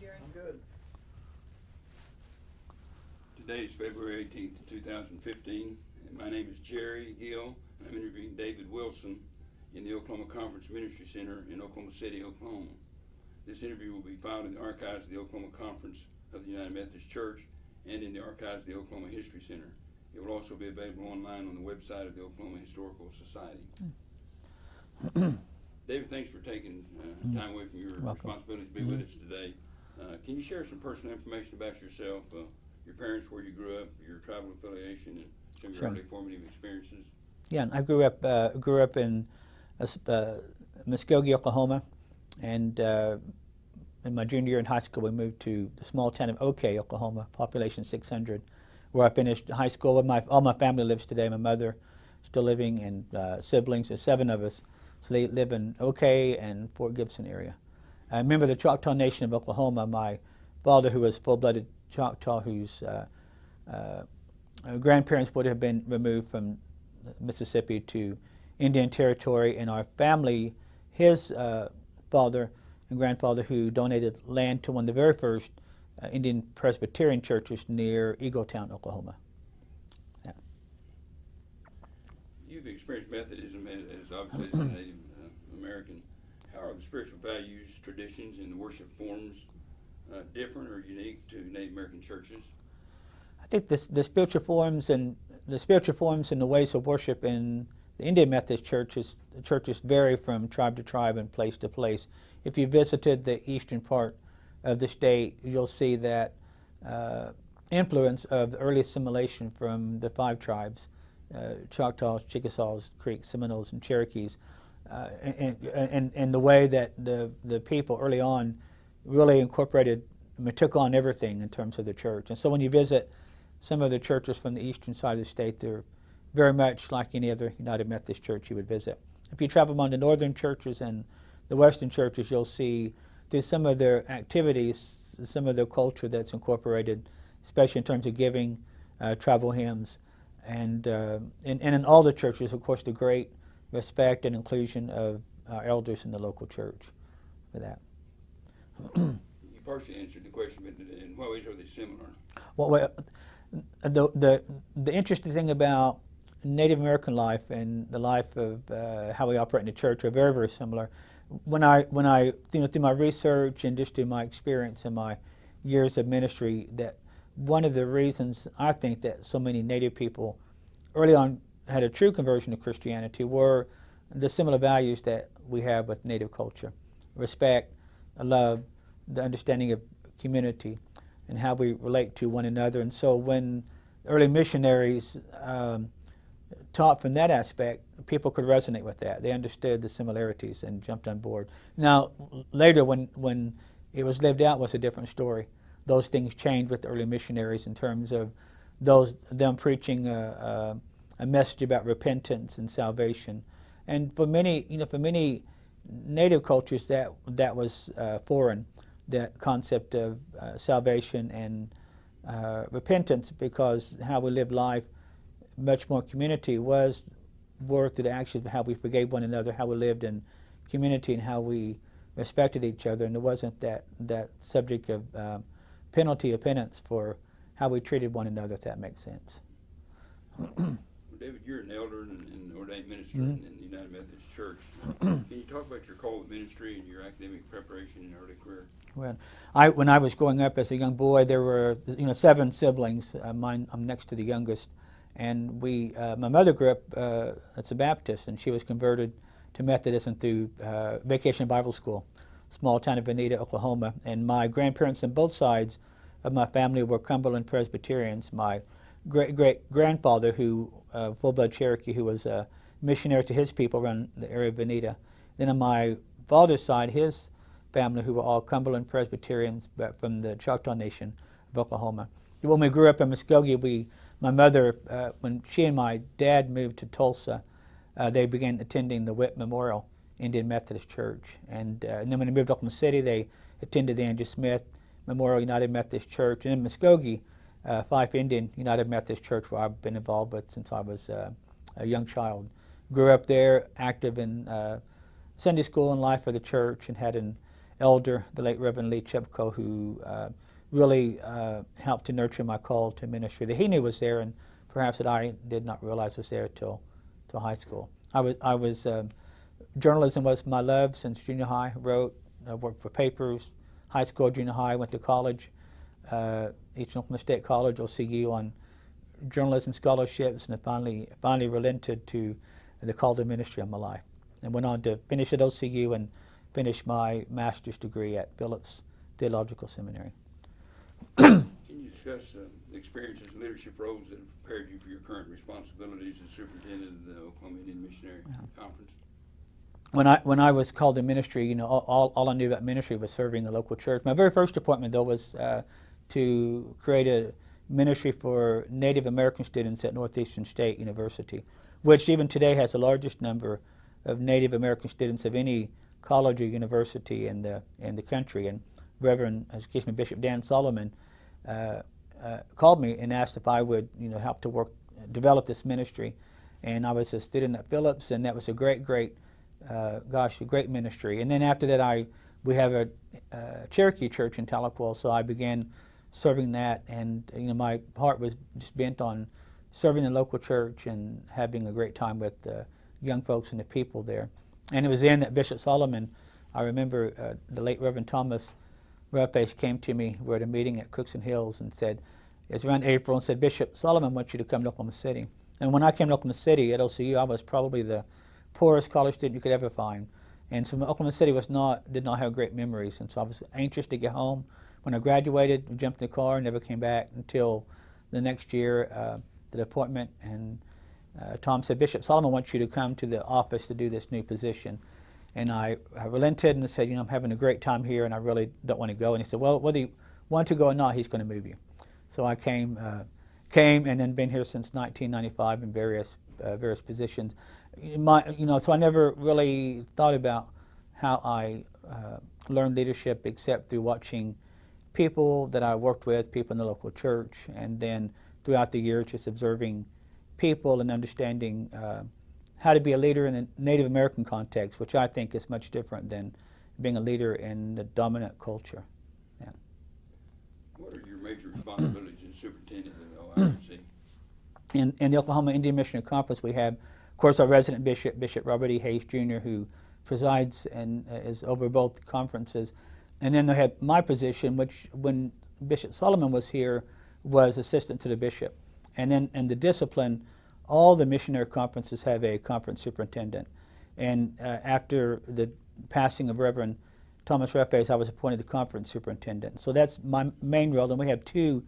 Jerry. I'm good. Today is February 18th, 2015, and my name is Jerry Gill, and I'm interviewing David Wilson in the Oklahoma Conference Ministry Center in Oklahoma City, Oklahoma. This interview will be filed in the archives of the Oklahoma Conference of the United Methodist Church and in the archives of the Oklahoma History Center. It will also be available online on the website of the Oklahoma Historical Society. David, thanks for taking uh, time away from your Welcome. responsibility to be with us today. Uh, can you share some personal information about yourself, uh, your parents, where you grew up, your tribal affiliation, and some of your Sure. early formative experiences? Yeah, I grew up uh, grew up in uh, uh, Muskogee, Oklahoma, and uh, in my junior year in high school, we moved to the small town of OK, Oklahoma, population 600, where I finished high school. With my all my family lives today. My mother still living, and uh, siblings. There's seven of us, so they live in OK and Fort Gibson area. I remember the Choctaw Nation of Oklahoma. My father, who was full-blooded Choctaw, whose uh, uh, grandparents would have been removed from Mississippi to Indian Territory, and our family, his uh, father and grandfather, who donated land to one of the very first uh, Indian Presbyterian churches near Eagletown, Oklahoma. You've experienced Methodism as, as obviously as a Native uh, American. Are the spiritual values, traditions, and the worship forms uh, different or unique to Native American churches? I think this, the spiritual forms and the spiritual forms and the ways of worship in the Indian Methodist churches churches vary from tribe to tribe and place to place. If you visited the eastern part of the state, you'll see that uh, influence of the early assimilation from the five tribes: uh, Choctaws, Chickasaws, Creeks, Seminoles, and Cherokees. Uh, and, and, the way that the, the people early on really incorporated, I mean, took on everything in terms of the church. And so when you visit some of the churches from the eastern side of the state, they're very much like any other United Methodist church you would visit. If you travel among the northern churches and the western churches, you'll see through some of their activities, some of their culture that's incorporated, especially in terms of giving, uh, tribal hymns, and, uh, and, and in all the churches, of course, the great respect and inclusion of our elders in the local church for that. You partially answered the question, but in what ways are they similar? Well, well, the, the, the interesting thing about Native American life and the life of uh, how we operate in the church are very, very similar. When I, when I you know, through my research and just through my experience and my years of ministry, that one of the reasons I think that so many Native people early on had a true conversion to Christianity were the similar values that we have with Native culture respect, love, the understanding of community, and how we relate to one another. And so when early missionaries um, taught from that aspect, people could resonate with that. They understood the similarities and jumped on board. Now, later when, when it was lived out was a different story. Those things changed with the early missionaries in terms of those them preaching a, a, a message about repentance and salvation. And for many, you know, for many native cultures, that that was uh, foreign, that concept of uh, salvation and uh, repentance, because how we live life, much more community was through the actions of how we forgave one another, how we lived in community, and how we respected each other, and there wasn't that that subject of um, penalty or penance for how we treated one another, if that makes sense. Well, David, you're an elder and an ordained minister Mhm. in, in the United Methodist Church. Can you talk about your call to ministry and your academic preparation in early career? When I when I was growing up as a young boy, there were you know seven siblings. Uh, mine, I'm next to the youngest, and we uh, my mother grew up uh, as a Baptist, and she was converted to Methodism through uh, Vacation Bible School, small town of Vinita, Oklahoma. And my grandparents on both sides of my family were Cumberland Presbyterians. My great great grandfather, who uh, full blood Cherokee, who was a missionary to his people around the area of Vinita. Then on my father's side, his family who were all Cumberland Presbyterians but from the Choctaw Nation of Oklahoma. When we grew up in Muskogee, we, my mother, uh, when she and my dad moved to Tulsa, uh, they began attending the Witt Memorial Indian Methodist Church. And, uh, and then when they moved to Oklahoma City, they attended the Andrew Smith Memorial United Methodist Church. And in Muskogee, uh, Fife Indian United Methodist Church, where I've been involved with since I was uh, a young child. Grew up there, active in uh, Sunday school and life of the church, and had an elder, the late Reverend Lee Chipko, who uh, really uh, helped to nurture my call to ministry that he knew was there, and perhaps that I did not realize was there till till high school. I was I was um, journalism was my love since junior high. Wrote, I worked for papers, high school, junior high. Went to college, uh, Eastern Oklahoma State College, OCU, on journalism scholarships, and I finally finally relented to the call to ministry of my life, and went on to finish at OCU and finish my master's degree at Phillips Theological Seminary. Can you discuss uh, the experiences and leadership roles that have prepared you for your current responsibilities as superintendent of the Oklahoma Indian Missionary Conference? when I when I was called to ministry, you know, all, all, all I knew about ministry was serving the local church. My very first appointment, though, was uh, to create a ministry for Native American students at Northeastern State University, which even today has the largest number of Native American students of any college or university in the in the country. And Reverend, excuse me, Bishop Dan Solomon uh, uh, called me and asked if I would, you know, help to work develop this ministry. And I was a student at Phillips, and that was a great, great uh, gosh, a great ministry. And then after that, I we have a uh, Cherokee church in Tahlequah, so I began serving that, and you know my heart was just bent on serving the local church and having a great time with the young folks and the people there. And it was then that Bishop Solomon, I remember uh, the late Reverend Thomas Roughface came to me. We were at a meeting at Cookson Hills and said, it was around April, and said, Bishop Solomon wants you to come to Oklahoma City. And when I came to Oklahoma City at OCU, I was probably the poorest college student you could ever find. And so Oklahoma City was not, did not have great memories. And so I was anxious to get home. When I graduated, jumped in the car, never came back until the next year, uh, the appointment. And uh, Tom said, Bishop Solomon wants you to come to the office to do this new position. And I, I relented and said, you know, I'm having a great time here and I really don't want to go. And he said, well, whether you want to go or not, he's going to move you. So I came, uh, came and then been here since 1995 in various, uh, various positions my, you know, so I never really thought about how I uh, learned leadership except through watching people that I worked with, people in the local church, and then throughout the year just observing people and understanding uh, how to be a leader in the Native American context, which I think is much different than being a leader in the dominant culture. Yeah. What are your major responsibilities as superintendent of the OIMC? In, in the Oklahoma Indian Missionary Conference, we have of course, our resident bishop, Bishop Robert E. Hayes Jr., who presides and uh, is over both conferences. And then they had my position, which when Bishop Solomon was here, was assistant to the bishop. And then in the discipline, all the missionary conferences have a conference superintendent. And uh, after the passing of Reverend Thomas Roughface, I was appointed the conference superintendent. So that's my main role. And we have two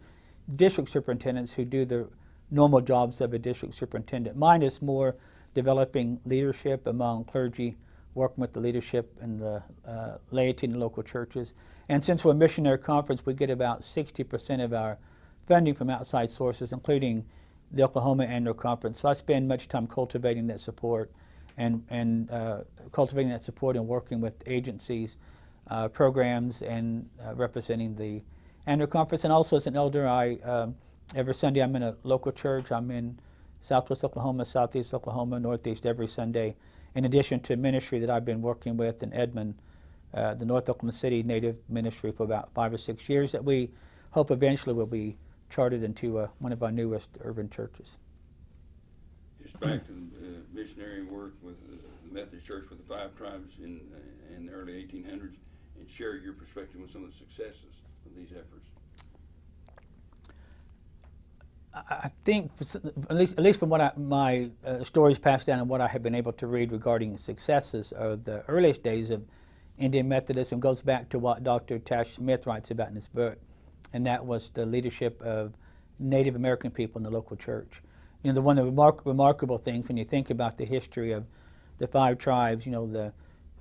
district superintendents who do the normal jobs of a district superintendent. Mine is more developing leadership among clergy, working with the leadership and the uh, laity in the local churches. And since we're a missionary conference, we get about 60% of our funding from outside sources, including the Oklahoma Annual Conference. So I spend much time cultivating that support and, and uh, cultivating that support and working with agencies, uh, programs, and uh, representing the annual conference. And also as an elder, I um, every Sunday I'm in a local church. I'm in Southwest Oklahoma, Southeast Oklahoma, Northeast every Sunday, in addition to a ministry that I've been working with in Edmond, uh, the North Oklahoma City Native Ministry for about five or six years that we hope eventually will be charted into uh, one of our newest urban churches. Just back to the uh, missionary work with uh, the Methodist Church with the five tribes in, uh, in the early 1800s and share your perspective on some of the successes of these efforts. I think, at least, at least from what I, my uh, stories passed down and what I have been able to read regarding successes of the earliest days of Indian Methodism goes back to what Dr. Tash Smith writes about in his book, and that was the leadership of Native American people in the local church. You know, the one of the remark remarkable things when you think about the history of the five tribes, you know, the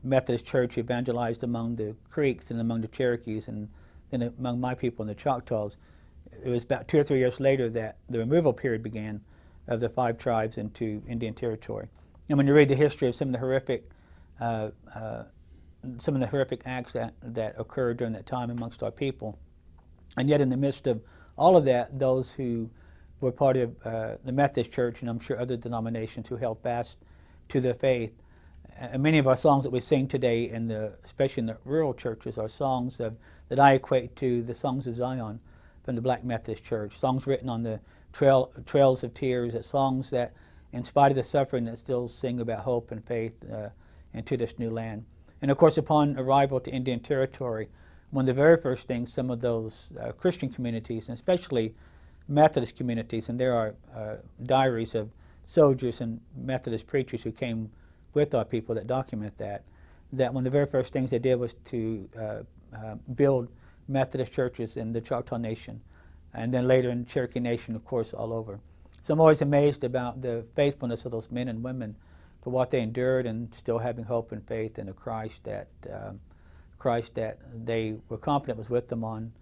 Methodist Church evangelized among the Creeks and among the Cherokees and then among my people in the Choctaws it was about two or three years later that the removal period began of the five tribes into Indian Territory. And when you read the history of some of the horrific, uh, uh, some of the horrific acts that, that occurred during that time amongst our people, and yet in the midst of all of that, those who were part of uh, the Methodist Church, and I'm sure other denominations who held fast to their faith, and many of our songs that we sing today, in the, especially in the rural churches, are songs of, that I equate to the songs of Zion from the Black Methodist Church. Songs written on the trail, trails of tears, songs that, in spite of the suffering, that still sing about hope and faith uh, into this new land. And of course, upon arrival to Indian Territory, one of the very first things some of those uh, Christian communities, and especially Methodist communities, and there are uh, diaries of soldiers and Methodist preachers who came with our people that document that, that one of the very first things they did was to uh, uh, build Methodist churches in the Choctaw Nation, and then later in Cherokee Nation, of course, all over. So I'm always amazed about the faithfulness of those men and women for what they endured and still having hope and faith in the Christ that um, Christ that they were confident was with them on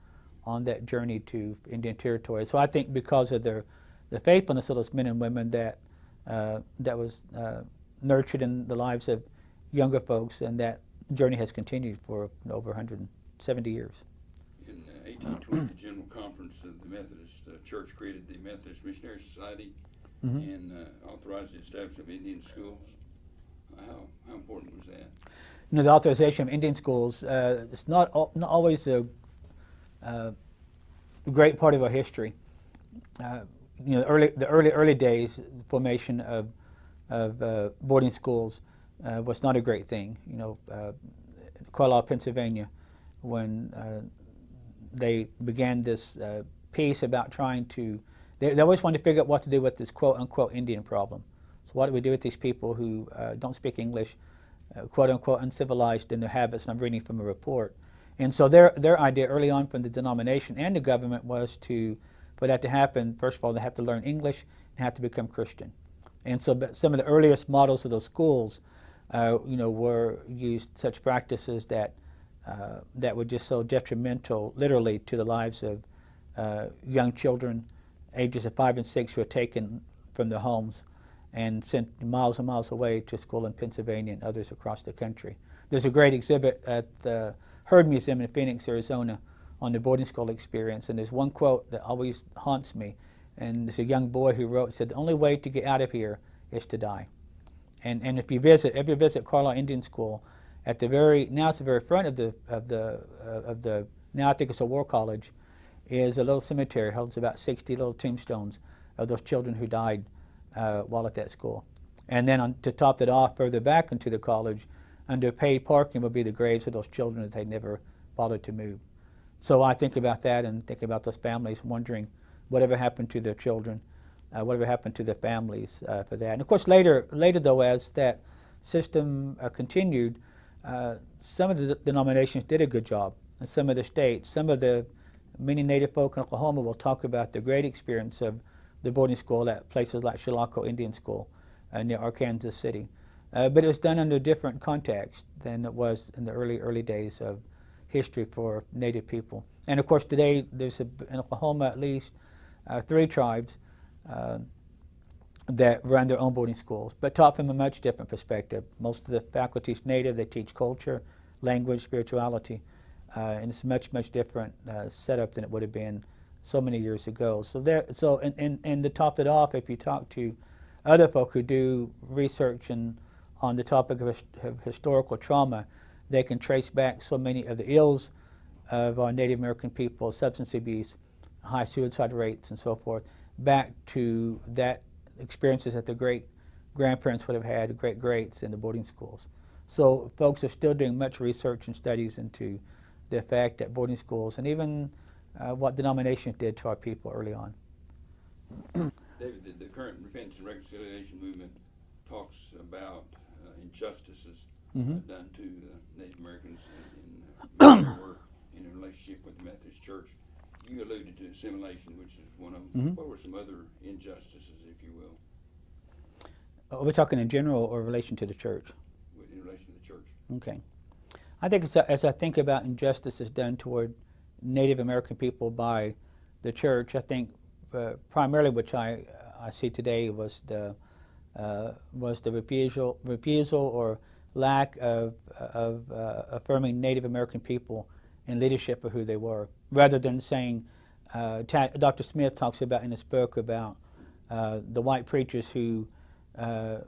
on that journey to Indian Territory. So I think because of their the faithfulness of those men and women that uh, that was uh, nurtured in the lives of younger folks, and that journey has continued for over 170 years. In uh, 1820, the General Conference of the Methodist uh, Church created the Methodist Missionary Society Mhm. and uh, authorized the establishment of Indian schools. How, how important was that? You know, the authorization of Indian schools, uh, it's not, al- not always a uh, great part of our history. Uh, you know, early, the early, early days, the formation of, of uh, boarding schools uh, was not a great thing. You know, uh, Carlisle, Pennsylvania, when uh, they began this uh, piece about trying to, they, they always wanted to figure out what to do with this quote unquote Indian problem. So what do we do with these people who uh, don't speak English, uh, quote unquote uncivilized in their habits? And I'm reading from a report. And so their, their idea early on from the denomination and the government was to, for that to happen, first of all, they have to learn English and have to become Christian. And so some of the earliest models of those schools, uh, you know, were used such practices that, uh, that were just so detrimental, literally, to the lives of uh, young children, ages of five and six, who were taken from their homes and sent miles and miles away to school in Pennsylvania and others across the country. There's a great exhibit at the Heard Museum in Phoenix, Arizona, on the boarding school experience, and there's one quote that always haunts me. And there's a young boy who wrote, said, "The only way to get out of here is to die." And and if you visit, if you visit Carlisle Indian School, at the very now it's the very front of the of the uh, of the now I think it's a war college, is a little cemetery holds about 60 little tombstones of those children who died uh, while at that school. And then on, to top that off, further back into the college, under paid parking would be the graves of those children that they never bothered to move. So I think about that and think about those families wondering whatever happened to their children, uh, whatever happened to their families uh, for that. And of course, later, later though, as that system uh, continued, uh, some of the denominations did a good job, and some of the states, some of the many Native folk in Oklahoma will talk about the great experience of the boarding school at places like Chilocco Indian School uh, near Arkansas City. Uh, but it was done under a different context than it was in the early, early days of history for Native people. And of course, today there's a, in Oklahoma at least uh, three tribes uh, that run their own boarding schools, but taught from a much different perspective. Most of the faculty is Native. They teach culture, language, spirituality, uh, and it's a much, much different uh, setup than it would have been so many years ago. So there, so and, and, and to top it off, if you talk to other folk who do research and on the topic of, of historical trauma, they can trace back so many of the ills of our Native American people, substance abuse, high suicide rates, and so forth, back to that experiences that the great grandparents would have had, great greats in the boarding schools. So folks are still doing much research and studies into the effect that boarding schools and even uh, what denominations did to our people early on. David, the, the current repentance and reconciliation movement talks about uh, injustices Mhm. uh, done to uh, Native Americans in, in, uh, in a relationship with the Methodist Church. You alluded to assimilation, which is one of them. Mhm. What were some other injustices, if you will, Are we talking in general or in relation to the church? in relation to the church? Okay. I think as I, as I think about injustices done toward Native American people by the church, I think uh, primarily which I, I see today was the, uh, was the refusal, refusal or lack of, of uh, affirming Native American people in leadership for who they were, rather than saying, uh, Dr. Smith talks about in his book about uh, the white preachers who uh,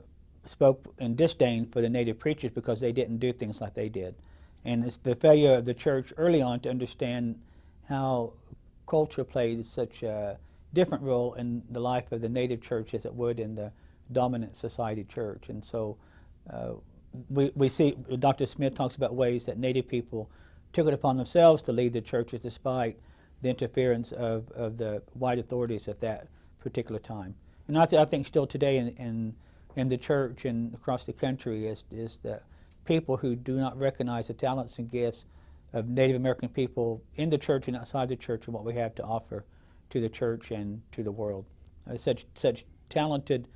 spoke in disdain for the native preachers because they didn't do things like they did. And it's the failure of the church early on to understand how culture played such a different role in the life of the native church as it would in the dominant society church. And so uh, we, we see Dr. Smith talks about ways that native people took it upon themselves to lead the churches despite the interference of, of the white authorities at that particular time. And I, th I think still today in, in, in the church and across the country is, is that people who do not recognize the talents and gifts of Native American people in the church and outside the church and what we have to offer to the church and to the world. Uh, such, such talented,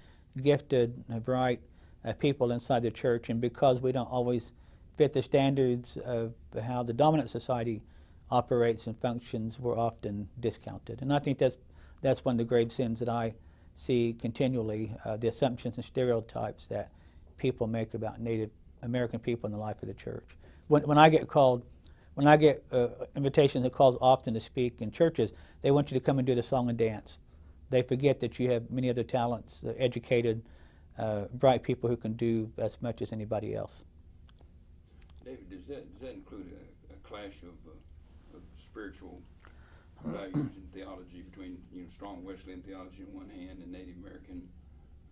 gifted, uh, bright uh, people inside the church, and because we don't always fit the standards of how the dominant society operates and functions, we're often discounted. And I think that's, that's one of the grave sins that I see continually, uh, the assumptions and stereotypes that people make about Native American people in the life of the church. When, when I get called, when I get uh, invitations and calls often to speak in churches, they want you to come and do the song and dance. They forget that you have many other talents, uh, educated, uh, bright people who can do as much as anybody else. David, does that, does that include a, a clash of, uh, of spiritual values and theology between, you know, strong Wesleyan theology on one hand and Native American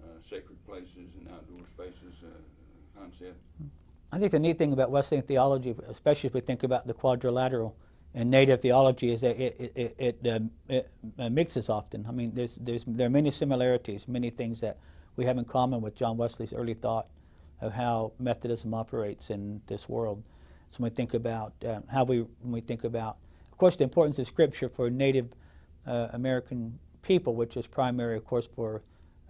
uh, sacred places and outdoor spaces uh, concept? I think the neat thing about Wesleyan theology, especially if we think about the quadrilateral and native theology, is that it, it, it, um, it uh, mixes often. I mean, there's, there's, there are many similarities, many things that we have in common with John Wesley's early thought of how Methodism operates in this world. So when we think about uh, how we, when we think about, of course, the importance of Scripture for Native uh, American people, which is primary, of course, for,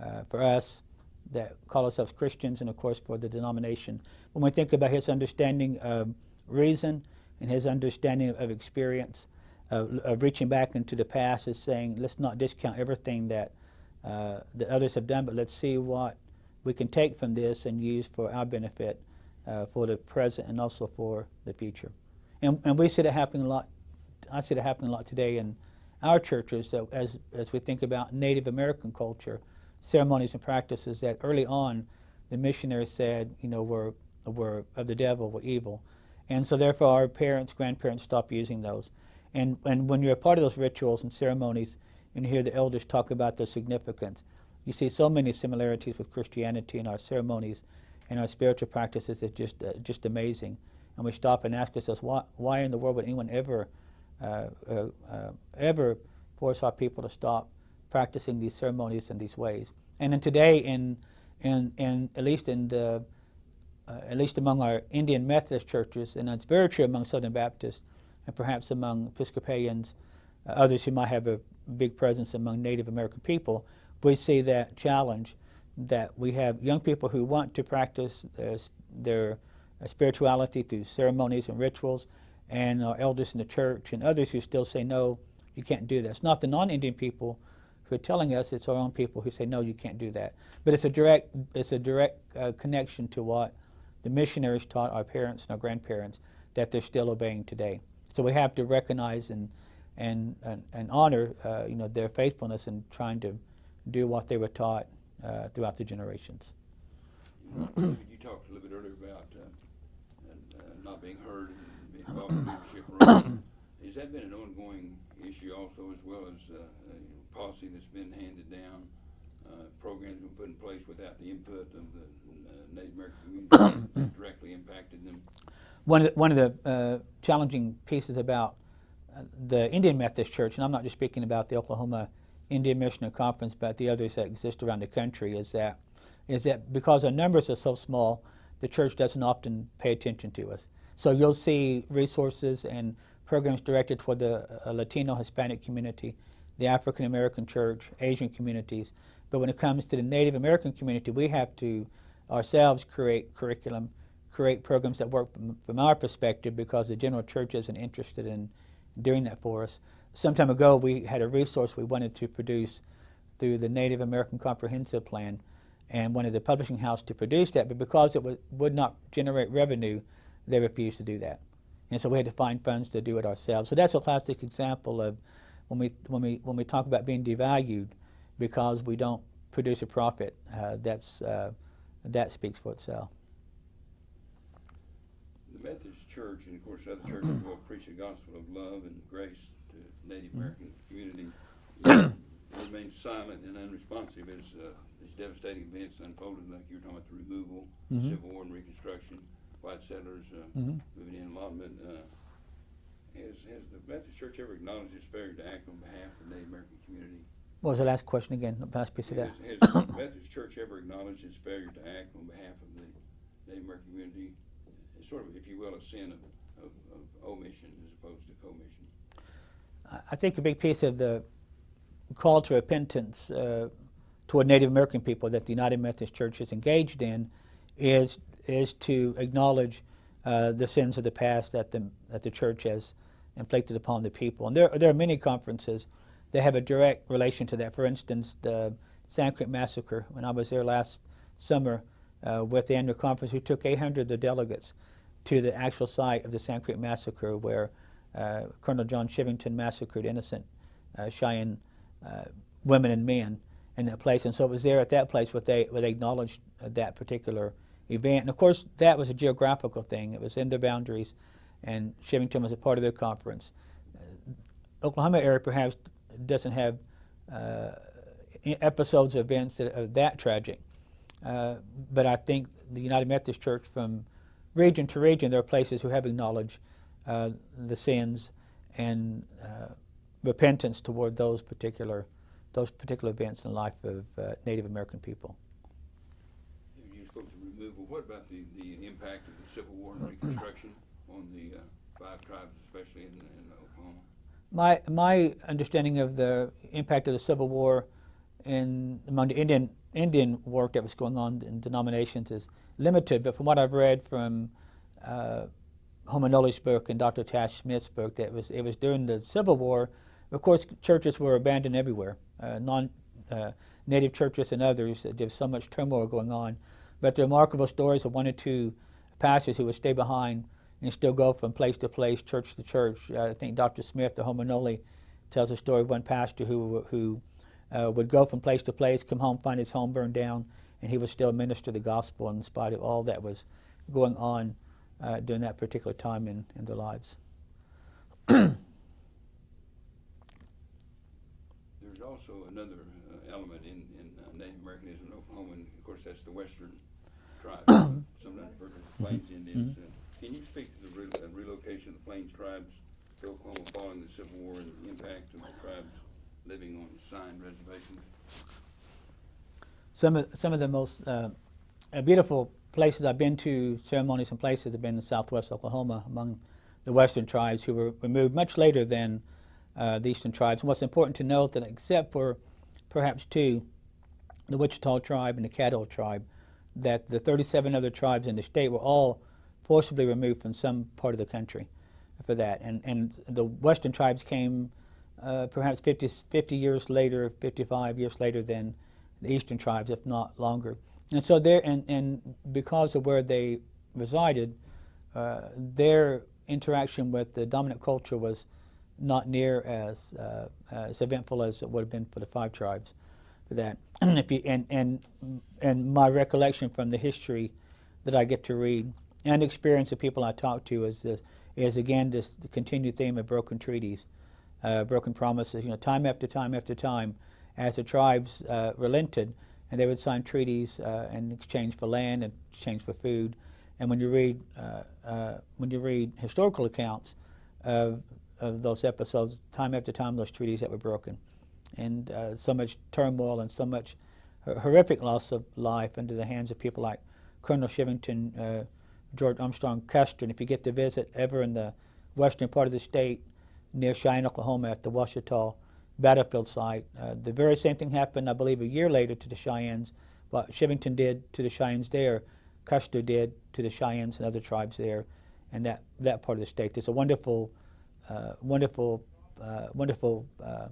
uh, for us that call ourselves Christians and, of course, for the denomination. When we think about his understanding of reason and his understanding of, experience, of reaching back into the past, is saying, let's not discount everything that, uh, that others have done, but let's see what we can take from this and use for our benefit uh, for the present and also for the future. And, and we see that happening a lot. I see that happening a lot today in our churches that as, as we think about Native American culture, ceremonies and practices that early on the missionaries said, you know, were, were of the devil, were evil. And so therefore our parents, grandparents stopped using those. And, and when you're a part of those rituals and ceremonies and you hear the elders talk about their significance, you see so many similarities with Christianity in our ceremonies and our spiritual practices. It's just, uh, just amazing. And we stop and ask ourselves, why, why in the world would anyone ever, uh, uh, uh, ever force our people to stop practicing these ceremonies in these ways? And then today, in, in, in, at least in the, uh, at least among our Indian Methodist churches, and true among Southern Baptists, and perhaps among Episcopalians, uh, others who might have a big presence among Native American people, we see that challenge that we have young people who want to practice uh, their uh, spirituality through ceremonies and rituals, and our elders in the church and others who still say, no, you can't do that. It's not the non-Indian people who are telling us, it's our own people who say, no, you can't do that. But it's a direct, it's a direct uh, connection to what the missionaries taught our parents and our grandparents that they're still obeying today. So we have to recognize and, and, and, and honor uh, you know, their faithfulness in trying to do what they were taught uh, throughout the generations. you talked a little bit earlier about uh, uh, not being heard and being involved in leadership. Has that been an ongoing issue also, as well as uh, a policy that's been handed down, uh, programs been put in place without the input of the uh, Native American community that directly impacted them? One of the, one of the uh, challenging pieces about the Indian Methodist Church, and I'm not just speaking about the Oklahoma Indian Missionary Conference, but the others that exist around the country, is that is that because our numbers are so small, the church doesn't often pay attention to us. So you'll see resources and programs directed toward the uh, Latino Hispanic community, the African American church, Asian communities. But when it comes to the Native American community, we have to ourselves create curriculum, create programs that work from, from our perspective because the general church isn't interested in doing that for us some time ago we had a resource we wanted to produce through the Native American Comprehensive Plan and wanted the publishing house to produce that, but because it would not generate revenue, they refused to do that. And so we had to find funds to do it ourselves. So that's a classic example of when we, when we, when we talk about being devalued because we don't produce a profit uh, that's uh, that speaks for itself. The Methodist Church, and of course other churches will preach the gospel of love and grace Native American community, you remain silent and unresponsive as uh, these devastating events unfolded, like you were talking about the removal, Mhm. Civil War and Reconstruction, white settlers uh, Mhm. moving in, allotment. Uh, has, has the Methodist Church ever acknowledged its failure to act on behalf of the Native American community? What was the last question again? The last piece of that. Has, has the Methodist Church ever acknowledged its failure to act on behalf of the Native American community? It's sort of, if you will, a sin of, of, of omission as opposed to commission. I- think a big piece of the call to repentance uh, toward Native American people that the United Methodist Church is engaged in is is to acknowledge uh, the sins of the past that the that the church has inflicted upon the people. And there there are many conferences that have a direct relation to that. For instance, the Sand Creek Massacre. When I was there last summer uh, with the annual conference, we took 800 of the delegates to the actual site of the Sand Creek Massacre where Colonel John Chivington massacred innocent uh, Cheyenne uh, women and men in that place. And so it was there at that place where they, where they acknowledged uh, that particular event. And of course, that was a geographical thing. It was in their boundaries, and Chivington was a part of their conference. Uh, Oklahoma area perhaps doesn't have uh, episodes of events that are that tragic. Uh, but I think the United Methodist Church, from region to region, there are places who have acknowledged uh, the sins and uh, repentance toward those particular those particular events in the life of uh, Native American people. You spoke to removal. What about the, the impact of the Civil War and Reconstruction on the uh, five tribes, especially in, in Oklahoma? My my understanding of the impact of the Civil War in among the Indian Indian work that was going on in denominations is limited. But from what I've read from uh, Homer Noley's book and Dr. Tash Smith's book, that was it was during the Civil War. Of course, churches were abandoned everywhere. Uh, non uh, native churches and others. There was so much turmoil going on. But the remarkable stories of one or two pastors who would stay behind and still go from place to place, church to church. Uh, I think Dr. Smith, the Homanoli, tells a story of one pastor who, who uh, would go from place to place, come home, find his home burned down, and he would still minister the gospel in spite of all that was going on uh, during that particular time in, in their lives. There's also another uh, element in, in uh, Native Americanism in Oklahoma, and of course that's the Western tribes, sometimes referred to as the Plains Indians. Uh, can you speak to the re- uh, relocation of the Plains tribes to Oklahoma following the Civil War and the impact of the tribes living on signed reservations? Some of, some of the most uh, beautiful places I've been to, ceremonies and places, have been in southwest Oklahoma among the western tribes who were removed much later than uh, the eastern tribes. And what's important to note that except for perhaps two, the Wichita tribe and the Caddo tribe, that the 37 other tribes in the state were all forcibly removed from some part of the country for that. And, and the western tribes came uh, perhaps 50, 50 years later, 55 years later than the eastern tribes, if not longer. And so there, and, and because of where they resided, uh, their interaction with the dominant culture was not near as uh, as eventful as it would have been for the five tribes. For that, if you and and and my recollection from the history that I get to read and experience of people I talk to is this is again this the continued theme of broken treaties, uh, broken promises. You know, time after time after time, as the tribes uh, relented, and they would sign treaties uh, in exchange for land and exchange for food. And when you read uh, uh, when you read historical accounts of of those episodes, time after time, those treaties that were broken, and uh, so much turmoil and so much horrific loss of life into the hands of people like Colonel Chivington, uh, George Armstrong Custer. And if you get to visit ever in the western part of the state, near Cheyenne, Oklahoma, at the Washita battlefield site, uh, the very same thing happened, I believe, a year later to the Cheyennes. What Chivington did to the Cheyennes there, Custer did to the Cheyennes and other tribes there, and that, that part of the state. There's a wonderful, uh, wonderful, uh, wonderful uh,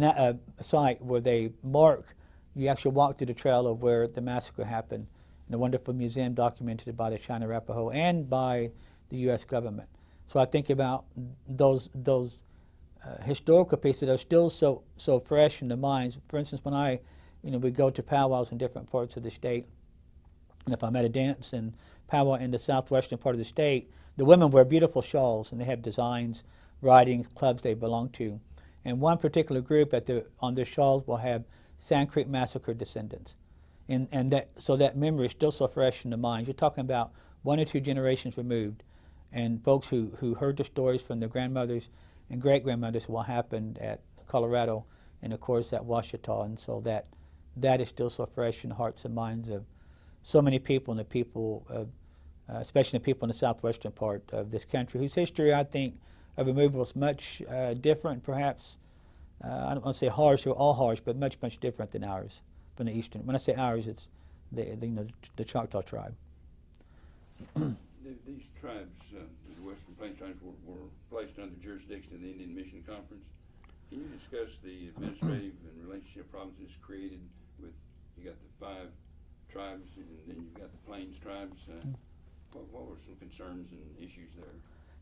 uh, site where they mark. You actually walk through the trail of where the massacre happened, in a wonderful museum documented by the Cheyenne Arapaho and by the U.S. government. So I think about those those uh, historical pieces that are still so so fresh in the minds. For instance, when I, you know, we go to powwows in different parts of the state, And if I'm at a dance in powwow in the southwestern part of the state, the women wear beautiful shawls and they have designs, writings, clubs they belong to. And one particular group at the, on their shawls will have Sand Creek Massacre descendants. And, and that, so that memory is still so fresh in the minds. You're talking about one or two generations removed. And folks who, who heard the stories from their grandmothers and great grandmothers what happened at Colorado and of course at Washita. And so that, that is still so fresh in the hearts and minds of so many people and the people, of, uh, especially the people in the southwestern part of this country, whose history I think of removal is much uh, different, perhaps. Uh, I don't want to say harsh or all harsh, but much, much different than ours from the eastern. When I say ours, it's the, the you know the Choctaw tribe. These tribes, uh, the Western Plains tribes, were placed under the jurisdiction of the Indian Mission Conference. Can you discuss the administrative and relationship problems this created with, you got the five tribes and then you've got the Plains tribes? Uh, what, what were some concerns and issues there?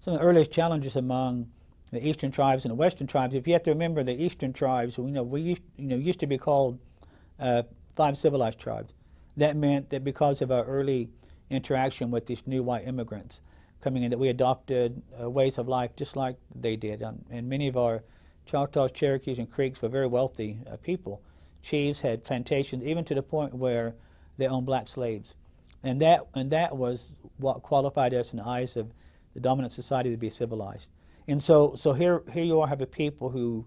Some of the earliest challenges among the eastern tribes and the western tribes. If you have to remember, the eastern tribes, you know, we used, you know used to be called uh, five civilized tribes. That meant that because of our early interaction with these new white immigrants coming in, that we adopted uh, ways of life just like they did. Um, and many of our Choctaws, Cherokees, and Creeks were very wealthy uh, people. Chiefs had plantations, even to the point where they owned black slaves. And that, and that was what qualified us in the eyes of the dominant society to be civilized. And so, so here, here you are have a people who,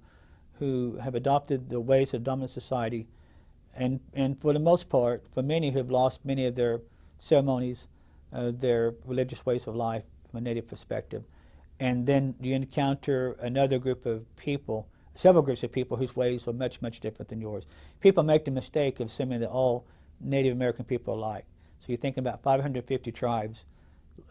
who have adopted the ways of dominant society, and, and for the most part, for many who have lost many of their ceremonies, uh, their religious ways of life from a native perspective. And then you encounter another group of people, several groups of people whose ways are much, much different than yours. People make the mistake of assuming that all Native American people are alike. So you're thinking about 550 tribes,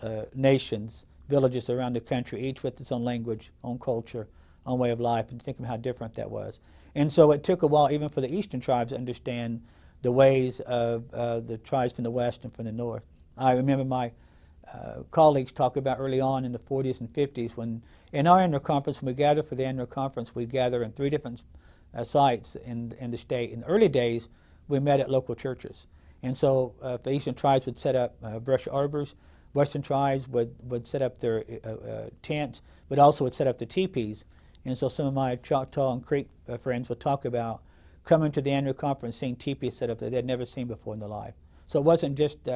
uh, nations, villages around the country, each with its own language, own culture, own way of life, and think of how different that was. And so it took a while even for the eastern tribes to understand the ways of uh, the tribes from the west and from the north. I remember my uh, colleagues talk about early on in the 40s and 50s when in our annual conference, when we gather for the annual conference, we gather in three different uh, sites in, in the state. In the early days, we met at local churches. And so uh, the eastern tribes would set up uh, brush arbors, western tribes would, would set up their uh, uh, tents, but also would set up the teepees. And so some of my Choctaw and Creek uh, friends would talk about coming to the annual conference, seeing teepees set up that they'd never seen before in their life. So it wasn't just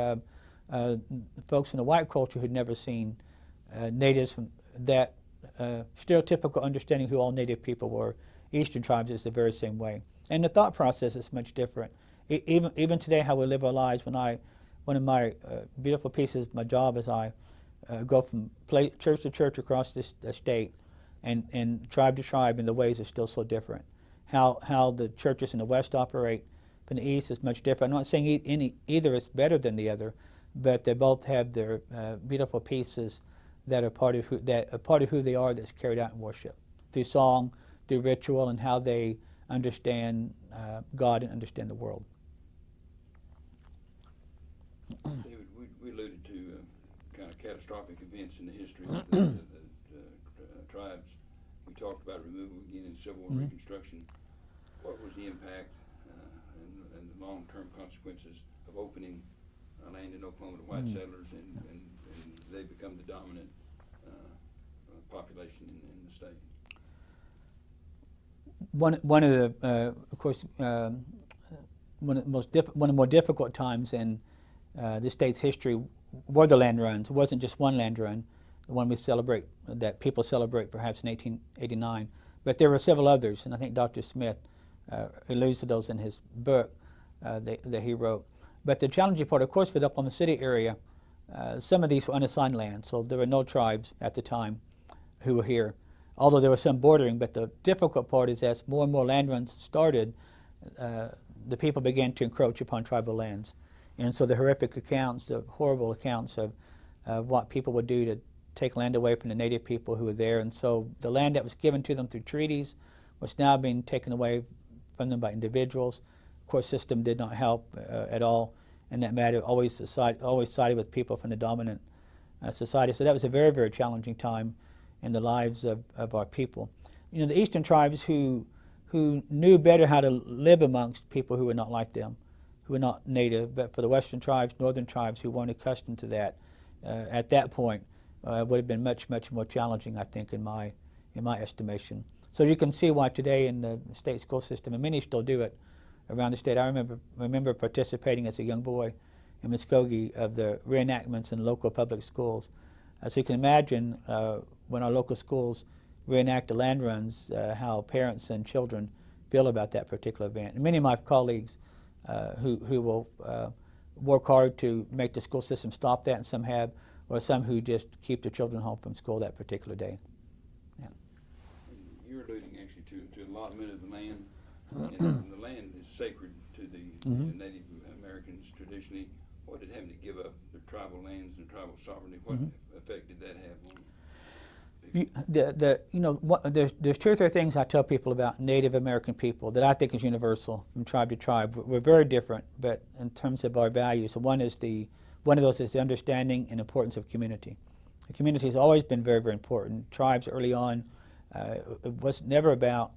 uh, folks in the white culture who'd never seen uh, natives from that uh, stereotypical understanding who all native people were. Eastern tribes is the very same way. And the thought process is much different. Even, even today, how we live our lives, when I, one of my uh, beautiful pieces my job is I uh, go from church to church across this state and, and tribe to tribe, and the ways are still so different. How, how the churches in the West operate from the East is much different. I'm not saying e- any, either is better than the other, but they both have their uh, beautiful pieces that are part of who, that are part of who they are that's carried out in worship through song, through ritual, and how they understand uh, God and understand the world. David, we, we alluded to uh, kind of catastrophic events in the history of the, the, the uh, tribes. We talked about removal again in Civil War Mhm. Reconstruction. What was the impact uh, and, and the long-term consequences of opening uh, land in Oklahoma to white Mm. settlers and, and, and they become the dominant uh, uh, population in, in the state? one one of the uh, of course um, one of the most diff- one of the more difficult times in uh, the state's history were the land runs. It wasn't just one land run, the one we celebrate that people celebrate perhaps in 1889, but there were several others, and I think Dr. Smith uh, alludes to those in his book uh, that, that he wrote. But the challenging part, of course, for the Oklahoma City area, uh, some of these were unassigned land, so there were no tribes at the time who were here although there was some bordering. But the difficult part is as more and more land runs started, uh, the people began to encroach upon tribal lands. And so the horrific accounts, the horrible accounts of uh, what people would do to take land away from the native people who were there. And so the land that was given to them through treaties was now being taken away from them by individuals. Of course, system did not help uh, at all in that matter. Always, always sided with people from the dominant uh, society. So that was a very, very challenging time in the lives of, of our people. You know, the eastern tribes who, who knew better how to live amongst people who were not like them, who were not native, but for the western tribes, northern tribes who weren't accustomed to that, uh, at that point, uh, would have been much, much more challenging, I think, in my, in my estimation. So you can see why today in the state school system, and many still do it around the state. I remember, remember participating as a young boy in Muskogee of the reenactments in local public schools. So you can imagine uh, when our local schools reenact the land runs, uh, how parents and children feel about that particular event. And many of my colleagues uh, who, who will uh, work hard to make the school system stop that, and some have, or some who just keep their children home from school that particular day. Yeah. You're alluding actually to, to allotment of the land, and the land sacred to the Mhm. the Native Americans traditionally. What did having to give up their tribal lands and tribal sovereignty, what Mhm. effect did that have on? You, the, the, you know, what, there's, there's two or three things I tell people about Native American people that I think is universal from tribe to tribe. We're- We're very different, but in terms of our values, one is the, one of those is the understanding and importance of community. The community has always been very, very important. Tribes early on, uh, it was never about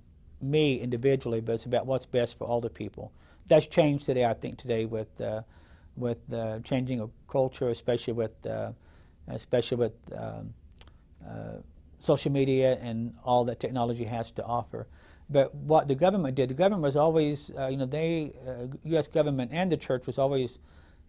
me individually, but it's about what's best for all the people. That's changed today, I think, today with, uh, with uh, changing of culture, especially with, uh, especially with um, uh, social media and all that technology has to offer. But what the government did, the government was always, uh, you know, they, uh, U.S. government and the church was always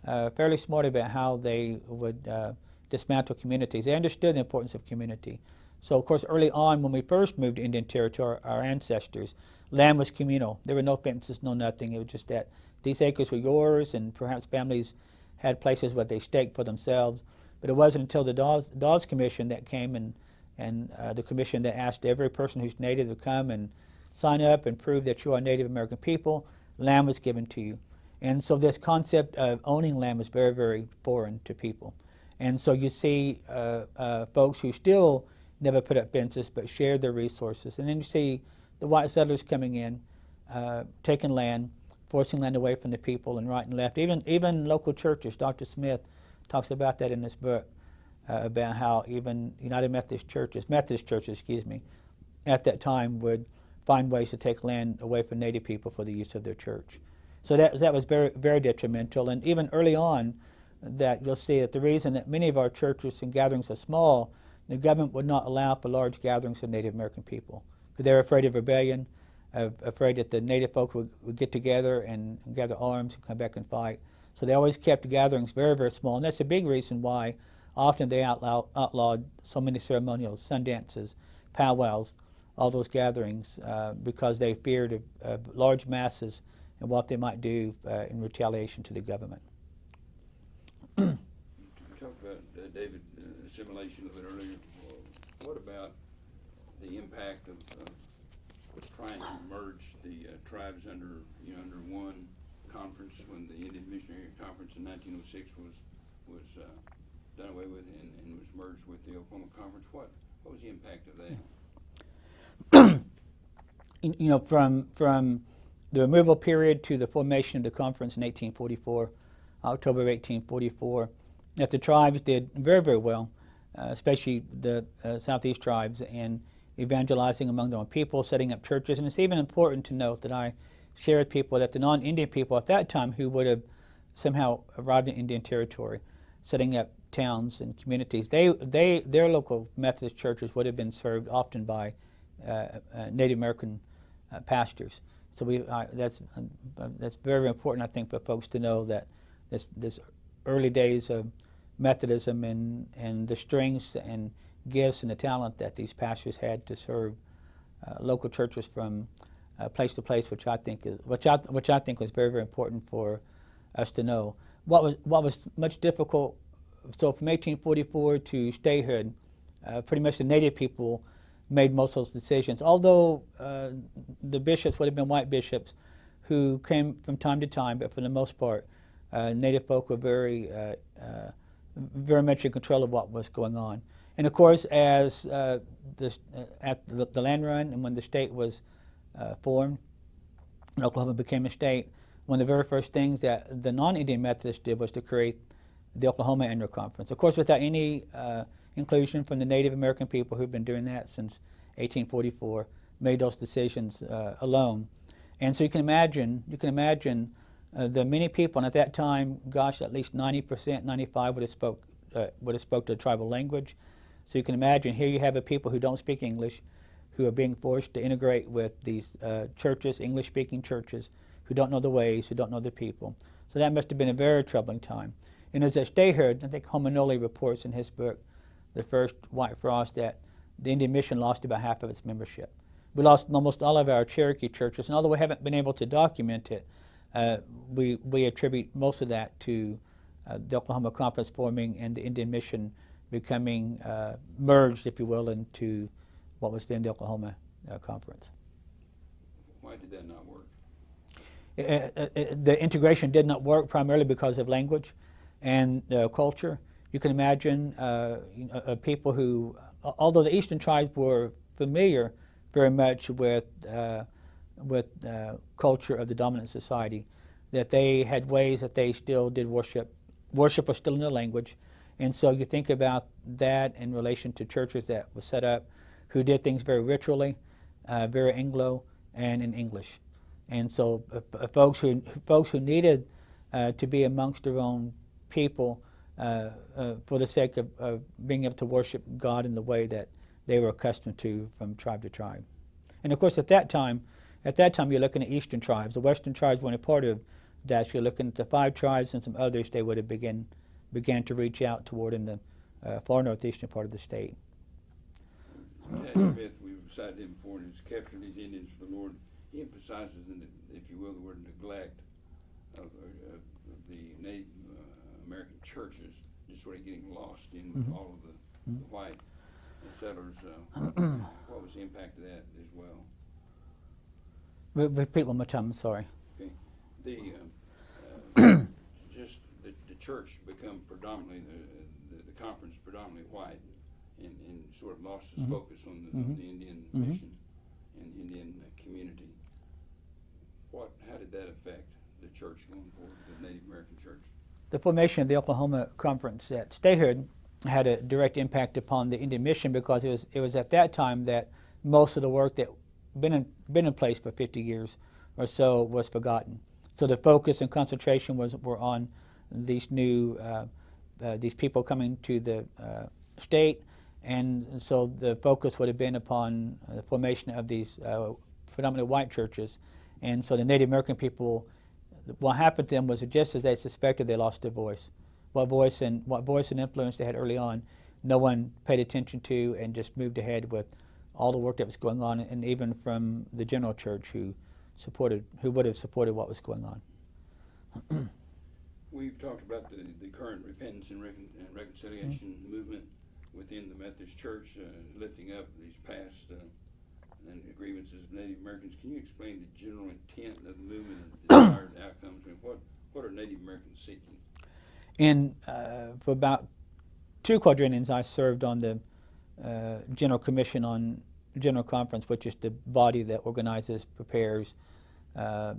uh, fairly smart about how they would uh, dismantle communities. They understood the importance of community. So, of course, early on when we first moved to Indian Territory, our ancestors, land was communal. There were no fences, no nothing. It was just that these acres were yours, and perhaps families had places where they staked for themselves. But it wasn't until the Dawes, Dawes Commission that came and and uh, the commission that asked every person who's native to come and sign up and prove that you are Native American people, land was given to you. And so this concept of owning land was very, very foreign to people. And so you see uh, uh, folks who still never put up fences but shared their resources. And then you see the white settlers coming in, uh, taking land, forcing land away from the people and right and left. Even, even local churches, Dr. Smith talks about that in his book uh, about how even United Methodist churches, Methodist churches, excuse me, at that time would find ways to take land away from Native people for the use of their church. So that, that was very, very detrimental. And even early on, that you'll see that the reason that many of our churches and gatherings are small, the government would not allow for large gatherings of Native American people. Because they were afraid of rebellion, afraid that the Native folks would, would get together and, and gather arms and come back and fight. So they always kept gatherings very, very small. And that's a big reason why often they outlaw, outlawed so many ceremonials, sun dances, powwows, all those gatherings, uh, because they feared of, of large masses and what they might do uh, in retaliation to the government. You talked about, uh, David, uh, a little bit earlier. What about the impact of, of trying to merge the uh, tribes under, you know, under one conference when the Indian Missionary Conference in nineteen oh six was, was, uh, done away with and, and was merged with the Oklahoma Conference? What, what was the impact of that? you know, from, from the removal period to the formation of the conference in 1844, October of 1844, that the tribes did very, very well, uh, especially the uh, Southeast tribes, and evangelizing among their own people, setting up churches. And it's even important to note that I share with people that the non-Indian people at that time who would have somehow arrived in Indian territory, setting up towns and communities, they, they, their local Methodist churches would have been served often by uh, uh, Native American uh, pastors. So we, uh, that's, uh, that's very, very important, I think, for folks to know that this, this early days of Methodism and, and the strengths and gifts and the talent that these pastors had to serve uh, local churches from uh, place to place, which I think is, which I, which I think was very, very important for us to know. What was, what was much difficult, so from 1844 to statehood, uh, pretty much the native people made most of those decisions. Although uh, the bishops would have been white bishops who came from time to time, but for the most part, uh, native folk were very, uh, very much in control of what was going on. And of course, as uh, the, uh, at the, the land run and when the state was uh, formed, Oklahoma became a state, one of the very first things that the non-Indian Methodists did was to create the Oklahoma Annual Conference. Of course, without any uh, inclusion from the Native American people who've been doing that since 1844, made those decisions uh, alone. And so you can imagine, you can imagine uh, the many people, and at that time, gosh, at least 90%, 95 would have spoke uh, would have spoke the tribal language. So you can imagine here you have a people who don't speak English, who are being forced to integrate with these uh, churches, English-speaking churches, who don't know the ways, who don't know the people. So that must have been a very troubling time. And as stay here, I think Homer Noley reports in his book, The First White Frost, that the Indian Mission lost about half of its membership. We lost almost all of our Cherokee churches, and although we haven't been able to document it, uh, we, we attribute most of that to uh, the Oklahoma Conference forming and the Indian Mission becoming uh, merged, if you will, into what was then the Oklahoma uh, Conference. Why did that not work? Uh, uh, uh, the integration did not work primarily because of language and uh, culture. You can imagine uh, you know, uh, people who, although the eastern tribes were familiar very much with, uh, with uh, culture of the dominant society, that they had ways that they still did worship. Worship was still in their language. And so you think about that in relation to churches that were set up who did things very ritually, uh, very Anglo, and in English. And so uh, uh, folks who folks who needed uh, to be amongst their own people uh, for the sake of, of being able to worship God in the way that they were accustomed to from tribe to tribe. And of course, at that time, at that time, you're looking at eastern tribes. The western tribes weren't a part of that. You're looking at the five tribes and some others. They would have begin began to reach out toward in the uh, far northeastern part of the state. Pat Smith, we've cited him before, and he's captured these Indians for the Lord. He emphasizes, in the, if you will, the word neglect of, uh, of the Native uh, American churches, just sort of getting lost in with Mhm. all of the, the white settlers. Uh, what was the impact of that as well? Re- repeat one more time. I'm sorry. The um, uh, just the, the church become predominantly the, the, the conference predominantly white, and, and sort of lost its Mhm. focus on the, on Mhm. the Indian Mhm. mission and the Indian uh, community. What? How did that affect the church going forward, the Native American church? The formation of the Oklahoma Conference at Statehood had a direct impact upon the Indian Mission because it was it was at that time that most of the work that been in, been in place for 50 years or so was forgotten. So the focus and concentration was were on these new uh, uh, these people coming to the uh, state, and so the focus would have been upon uh, the formation of these uh, predominantly white churches, and so the Native American people what happened to them was just as they suspected, they lost their voice. What voice and what voice and influence they had early on, no one paid attention to, and just moved ahead with all the work that was going on, and even from the general church who supported, who would have supported what was going on. We've talked about the, the current repentance and, recon, and reconciliation Mm-hmm. movement within the Methodist Church, uh, lifting up these past uh, and grievances of Native Americans. Can you explain the general intent of the movement and the desired outcomes? I mean, what what are Native Americans seeking? In uh, for about two quadrenniums, I served on the uh, General Commission on General Conference, which is the body that organizes, prepares, uh,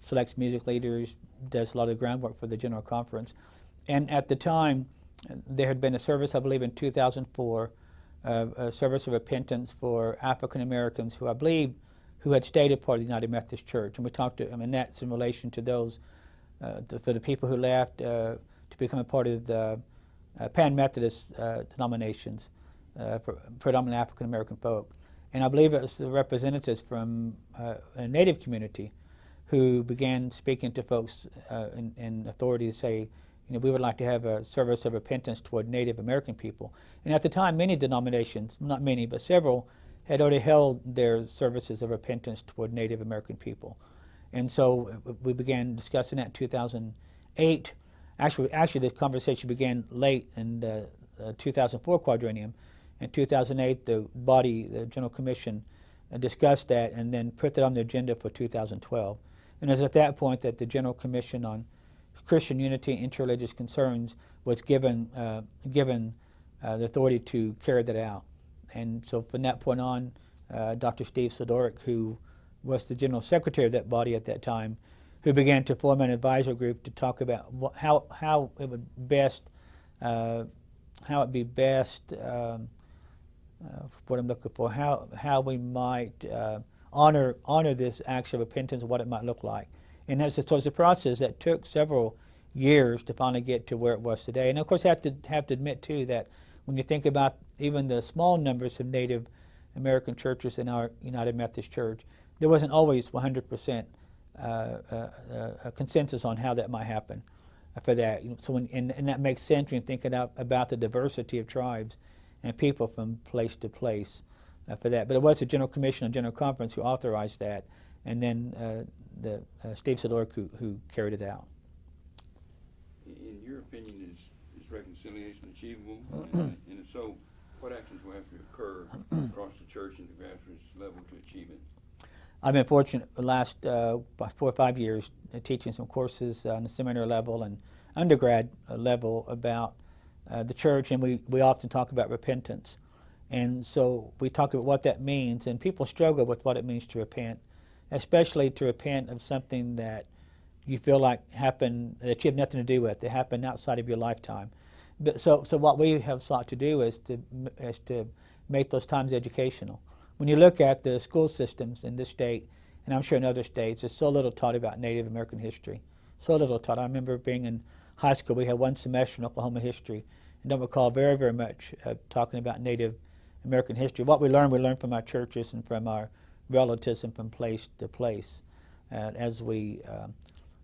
selects music leaders, does a lot of groundwork for the General Conference. And at the time, there had been a service, I believe, in 2004, uh, a service of repentance for African Americans who I believe who had stayed a part of the United Methodist Church. And we talked to, I that's in relation to those, uh, the, for the people who left uh, to become a part of the uh, Pan Methodist uh, denominations for predominantly African American folk. And I believe it was the representatives from uh, a Native community who began speaking to folks uh, in, in authority to say, you know, we would like to have a service of repentance toward Native American people. And at the time, many denominations, not many, but several, had already held their services of repentance toward Native American people. And so uh, we began discussing that in 2008. Actually, actually, the conversation began late in the uh, 2004 quadrennium. In 2008, the body, the General Commission, uh, discussed that and then put that on the agenda for 2012. And it was at that point that the General Commission on Christian Unity and Interreligious Concerns was given, uh, given uh, the authority to carry that out. And so from that point on, uh, Dr. Steve Sidorak, who was the General Secretary of that body at that time, who began to form an advisor group to talk about how, how it would best, uh, how it be best, um, uh, what I'm looking for, how, how we might uh, honor, honor this act of repentance, what it might look like. And that's, so it's a process that took several years to finally get to where it was today. And of course, I have to, have to admit, too, that when you think about even the small numbers of Native American churches in our United Methodist Church, there wasn't always 100% uh, uh, uh, consensus on how that might happen for that. So when, and, and that makes sense when you think about, about the diversity of tribes and people from place to place uh, for that. But it was the General Commission and General Conference who authorized that, and then uh, the uh, Steve Sidorak who, who carried it out. In your opinion, is, is reconciliation achievable? And and if so, what actions will have to occur across the church and the grassroots level to achieve it? I've been fortunate the last uh, four or five years uh, teaching some courses on the seminary level and undergrad uh, level about uh, the church, and we, we often talk about repentance. And so we talk about what that means, and people struggle with what it means to repent, especially to repent of something that you feel like happened that you have nothing to do with, that happened outside of your lifetime. But so, so what we have sought to do is to, is to make those times educational. When you look at the school systems in this state, and I'm sure in other states, there's so little taught about Native American history. So little taught. I remember being in high school, we had one semester in Oklahoma history, and don't recall very, very much uh, talking about Native American history. What we learned, we learned from our churches and from our relatives and from place to place uh, as we, um,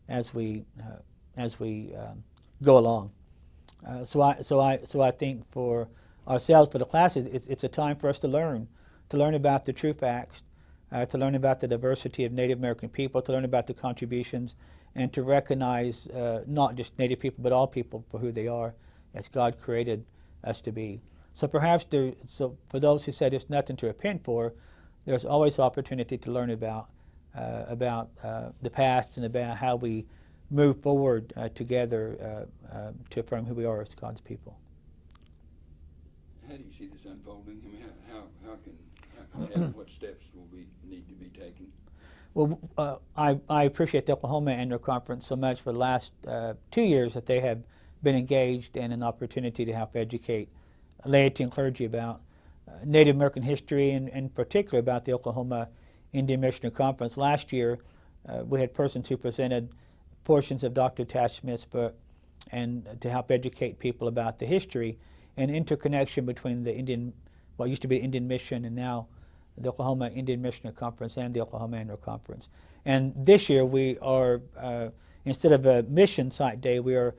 as we, uh, as we um, go along. Uh, so, I, so, I, so I think for ourselves, for the classes, it's, it's a time for us to learn to learn about the true facts, uh, to learn about the diversity of Native American people, to learn about the contributions, and to recognize uh, not just Native people, but all people for who they are, as God created us to be. So perhaps there, so for those who said there's nothing to repent for, there's always opportunity to learn about uh, about uh, the past and about how we move forward uh, together uh, to affirm who we are as God's people. How do you see this unfolding? I mean, how, how, how can and what steps taken? Well, uh, I, I appreciate the Oklahoma Annual Conference so much for the last uh, two years that they have been engaged in an opportunity to help educate laity and clergy about uh, Native American history and in particular about the Oklahoma Indian Missionary Conference. Last year, uh, we had persons who presented portions of Dr. Tash Smith's book and to help educate people about the history and interconnection between the Indian, what used to be Indian Mission and now the Oklahoma Indian Missionary Conference and the Oklahoma Annual Conference. And this year we are, uh, instead of a mission site day, we are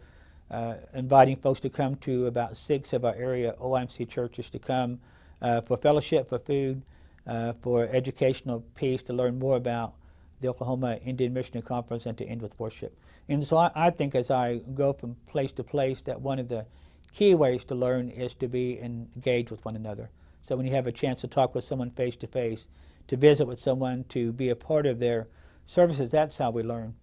uh, inviting folks to come to about six of our area OIMC churches to come uh, for fellowship, for food, uh, for educational piece, to learn more about the Oklahoma Indian Missionary Conference and to end with worship. And so I, I think as I go from place to place that one of the key ways to learn is to be engaged with one another. So when you have a chance to talk with someone face to face, to visit with someone, to be a part of their services, that's how we learn.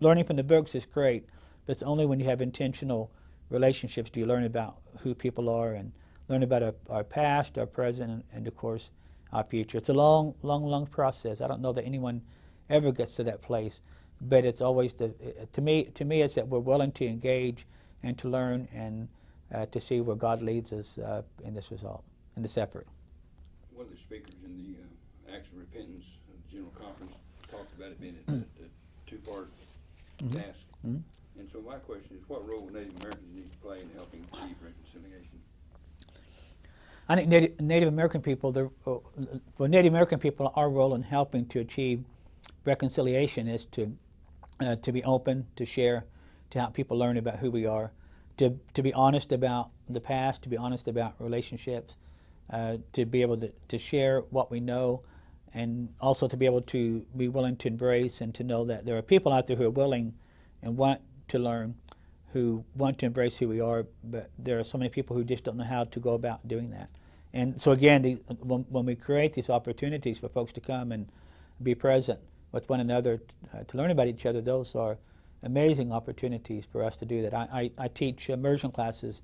Learning from the books is great, but it's only when you have intentional relationships do you learn about who people are and learn about our, our past, our present, and, and, of course, our future. It's a long, long, long process. I don't know that anyone ever gets to that place, but it's always the, uh, to me, to me, it's that we're willing to engage and to learn and uh, to see where God leads us uh, in this result in this effort. One of the speakers in the uh, Acts of Repentance General Conference talked about it being a, a, a two-part mm -hmm. task. Mm -hmm. And so my question is, what role Native Americans need to play in helping achieve reconciliation? I think Native, Native American people, the, uh, for Native American people, our role in helping to achieve reconciliation is to uh, to be open, to share, to help people learn about who we are, to, to be honest about the past, to be honest about relationships, uh, to be able to, to share what we know and also to be able to be willing to embrace and to know that there are people out there who are willing and want to learn, who want to embrace who we are, but there are so many people who just don't know how to go about doing that. And so again, the, when, when, we create these opportunities for folks to come and be present with one another uh, to learn about each other, those are amazing opportunities for us to do that. I, I, I teach immersion classes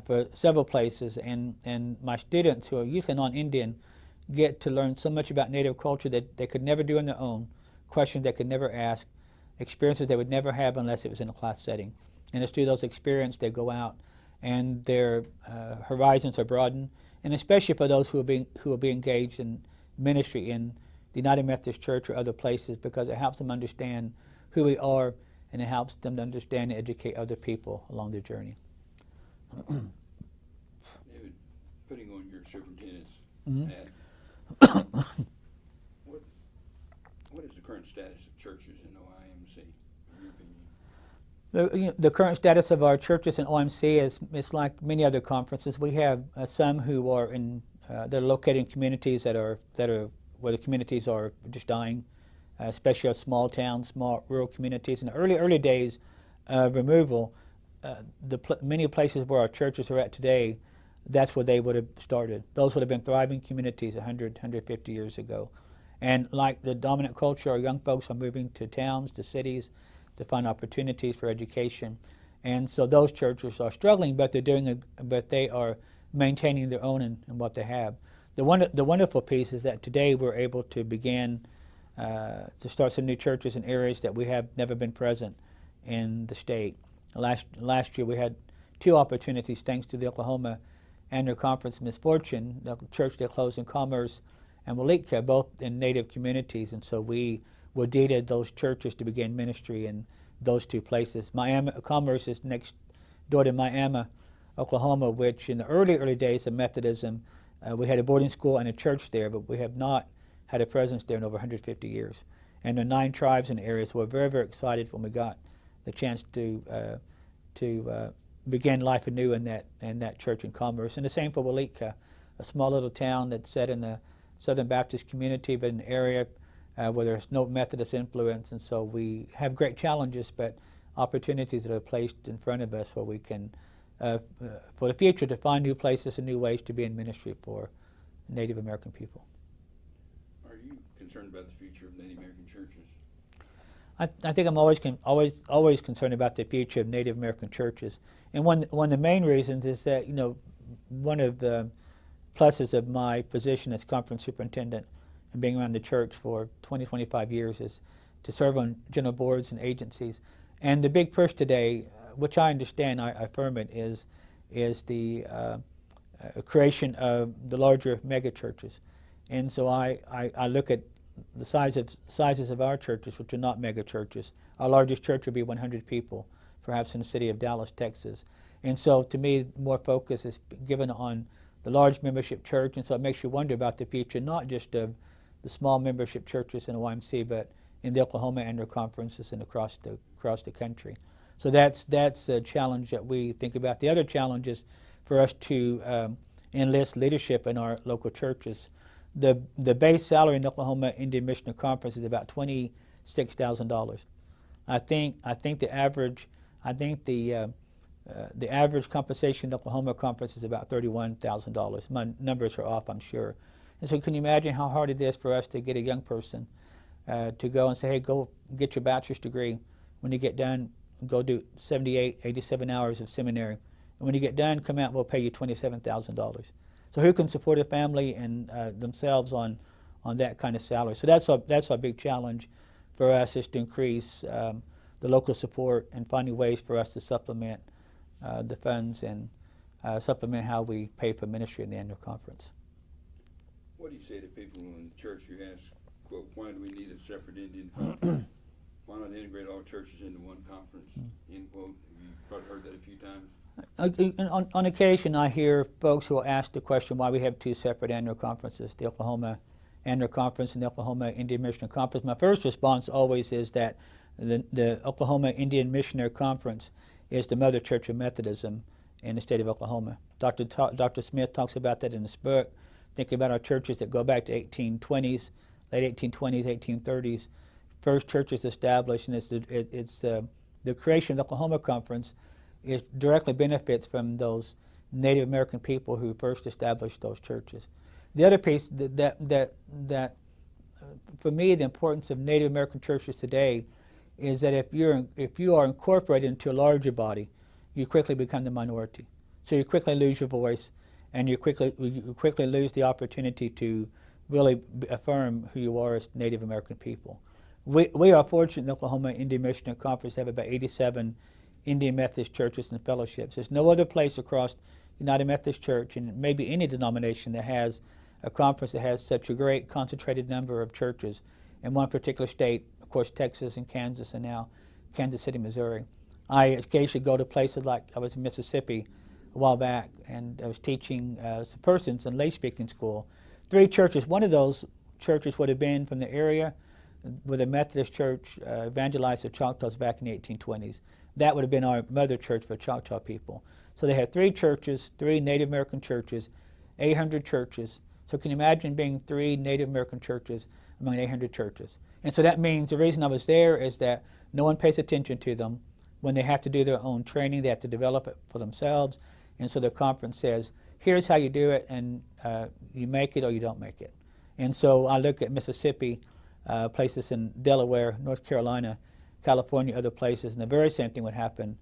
for several places, and, and my students who are usually non-Indian get to learn so much about Native culture that they could never do on their own, questions they could never ask, experiences they would never have unless it was in a class setting. And it's through those experiences they go out and their uh, horizons are broadened, and especially for those who will be, who will be engaged in ministry in the United Methodist Church or other places because it helps them understand who we are and it helps them to understand and educate other people along their journey. David, putting on your superintendent's Mhm. hat, what, what is the current status of churches in OIMC, in your opinion? The, you know, the current status of our churches in OMC is, is like many other conferences. We have uh, some who are in, uh, that are located in communities that are, that are where the communities are just dying, uh, especially our small towns, small rural communities. In the early, early days of removal, uh, the pl- many places where our churches are at today, that's where they would have started. Those would have been thriving communities 100, 150 years ago. And like the dominant culture, our young folks are moving to towns, to cities, to find opportunities for education. And so those churches are struggling, but they're doing a, but they are maintaining their own and, what they have. The one the wonderful piece is that today we're able to begin uh, to start some new churches in areas that we have never been present in the state. Last last year we had two opportunities thanks to the Oklahoma Annual Conference Misfortune, the church that closed in Commerce and Weleetka, both in native communities, and so we were deeded those churches to begin ministry in those two places. Miami Commerce is next door to Miami, Oklahoma, which in the early early days of Methodism, uh, we had a boarding school and a church there, but we have not had a presence there in over 150 years. And the nine tribes and areas were very very excited when we got the chance to uh, to uh, begin life anew in that in that church in Commerce. And the same for Weleetka, a small little town that's set in the Southern Baptist community, but an area uh, where there's no Methodist influence. And so we have great challenges, but opportunities that are placed in front of us where we can, uh, uh, for the future, to find new places and new ways to be in ministry for Native American people. Are you concerned about the future of Native American churches? I, I think I'm always always always concerned about the future of Native American churches, and one one of the main reasons is that you know one of the pluses of my position as conference superintendent and being around the church for 20 25 years is to serve on general boards and agencies, and the big push today, uh, which I understand, I, I affirm it, is is the uh, uh, creation of the larger mega churches, and so I, I, I look at the size of sizes of our churches, which are not mega churches. Our largest church would be 100 people, perhaps in the city of Dallas, Texas. And so, to me, more focus is given on the large membership church, and so it makes you wonder about the future, not just of the small membership churches in YMC, but in the Oklahoma Annual Conferences and across the across the country. So that's that's a challenge that we think about. The other challenge is for us to um, enlist leadership in our local churches the the base salary in Oklahoma Indian Missionary Conference is about twenty six thousand dollars. I think I think the average I think the uh, uh, the average compensation in Oklahoma Conference is about thirty one thousand dollars. My numbers are off, I'm sure. And so, can you imagine how hard it is for us to get a young person uh, to go and say, "Hey, go get your bachelor's degree. When you get done, go do 78, 87 hours of seminary, and when you get done, come out. We'll pay you twenty seven thousand dollars." So who can support a family and uh, themselves on, on that kind of salary? So that's a, that's a big challenge for us is to increase um, the local support and finding ways for us to supplement uh, the funds and uh, supplement how we pay for ministry in the annual conference. What do you say to people in the church who ask, quote, why do we need a separate Indian conference? why not integrate all churches into one conference, end quote? Have you probably heard that a few times? Uh, on, on, occasion, I hear folks who will ask the question why we have two separate annual conferences, the Oklahoma Annual Conference and the Oklahoma Indian Missionary Conference. My first response always is that the, the Oklahoma Indian Missionary Conference is the mother church of Methodism in the state of Oklahoma. Dr. Ta- Dr. Smith talks about that in his book. Thinking about our churches that go back to 1820s, late 1820s, 1830s, first churches established, and it's the, it, it's, uh, the creation of the Oklahoma Conference it directly benefits from those Native American people who first established those churches. The other piece that that that, that uh, for me the importance of Native American churches today is that if you're if you are incorporated into a larger body, you quickly become the minority. So you quickly lose your voice, and you quickly you quickly lose the opportunity to really affirm who you are as Native American people. We we are fortunate in Oklahoma Indian Missionary Conference have about 87 Indian Methodist churches and fellowships. There's no other place across United Methodist Church and maybe any denomination that has a conference that has such a great concentrated number of churches in one particular state, of course, Texas and Kansas, and now Kansas City, Missouri. I occasionally go to places like I was in Mississippi a while back, and I was teaching uh, some persons in lay speaking school. Three churches. One of those churches would have been from the area where the Methodist Church uh, evangelized the Choctaws back in the 1820s. That would have been our mother church for Choctaw people. So they had three churches, three Native American churches, 800 churches. So can you imagine being three Native American churches among 800 churches? And so that means the reason I was there is that no one pays attention to them. When they have to do their own training, they have to develop it for themselves. And so the conference says, here's how you do it, and uh, you make it or you don't make it. And so I look at Mississippi, uh, places in Delaware, North Carolina, California, other places, and the very same thing would happen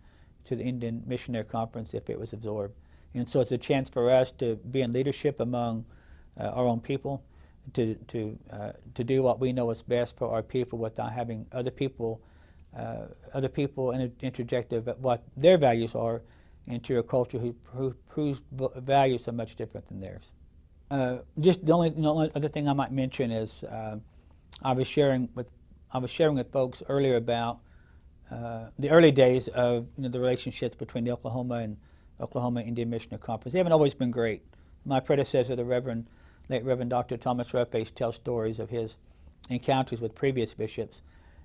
to the Indian Missionary Conference if it was absorbed. And so it's a chance for us to be in leadership among uh, our own people, to, to, uh, to do what we know is best for our people without having other people, uh, other people inter- interject what their values are into a culture who, who, whose values are much different than theirs. Uh, just the only, the only other thing I might mention is uh, I was sharing with I was sharing with folks earlier about uh, the early days of you know, the relationships between the Oklahoma and Oklahoma Indian Missionary Conference. They haven't always been great. My predecessor, the Reverend, late Reverend Dr. Thomas Roughface, tells stories of his encounters with previous bishops,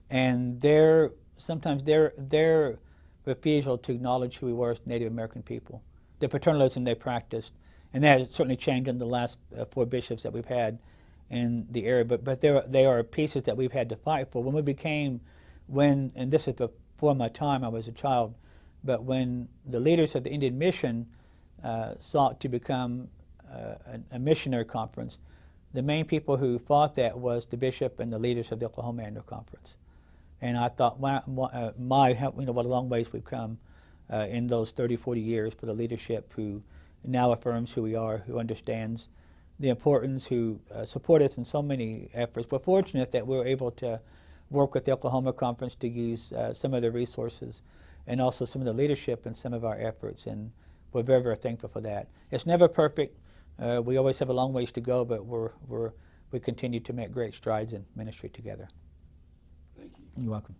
and their sometimes their their refusal to acknowledge who we were as Native American people, the paternalism they practiced, and that has certainly changed in the last uh, four bishops that we've had in the area. But but there they are pieces that we've had to fight for. When we became, when and this is before my time, I was a child, but when the leaders of the Indian Mission uh, sought to become uh, a, missionary conference, the main people who fought that was the bishop and the leaders of the Oklahoma Annual Conference. And I thought, my, uh, my you know, what a long ways we've come uh, in those 30, 40 years for the leadership who now affirms who we are, who understands the importance, who uh, support us in so many efforts. We're fortunate that we were able to work with the Oklahoma Conference to use uh, some of the resources and also some of the leadership in some of our efforts, and we're very, very thankful for that. It's never perfect. Uh, we always have a long ways to go, but we're, we're, we continue to make great strides in ministry together. Thank you. You're welcome.